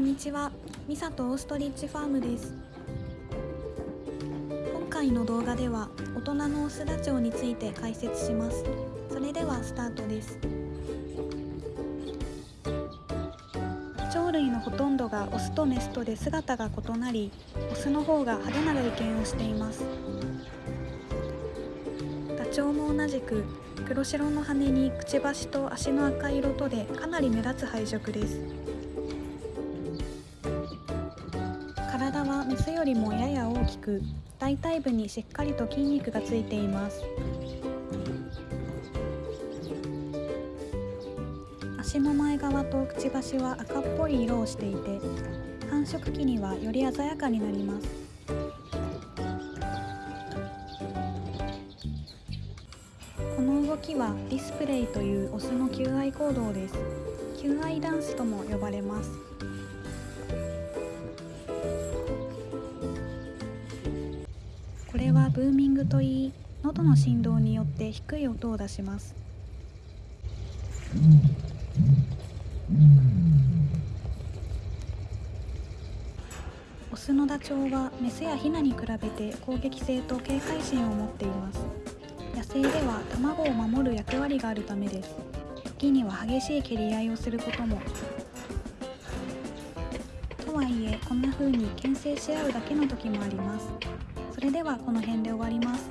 んにちは。ミサとオーストリッチファームです。今回の動画では大人のオスダチョウについて解説します。それではスタートです。鳥類のほとんどがオスとメスとで姿が異なりオスの方が派手な外見をしています。ダチョウも同じく黒白の羽にくちばしと足の赤色とでかなり目立つ配色です。体はメスよりもやや大きく大腿部にしっかりと筋肉がついています。足の前側とくちばしは赤っぽい色をしていて繁殖期にはより鮮やかになります。この動きはディスプレイというオスの求愛行動です。求愛ダンスとも呼ばれます。これはブーミングといい喉の振動によって低い音を出します。オスのダチョウはメスやヒナに比べて攻撃性と警戒心を持っています。野生では卵を守る役割があるためです。時には激しい蹴り合いをすることも。とはいえこんな風に牽制し合うだけの時もあります。れではこの辺で終わります。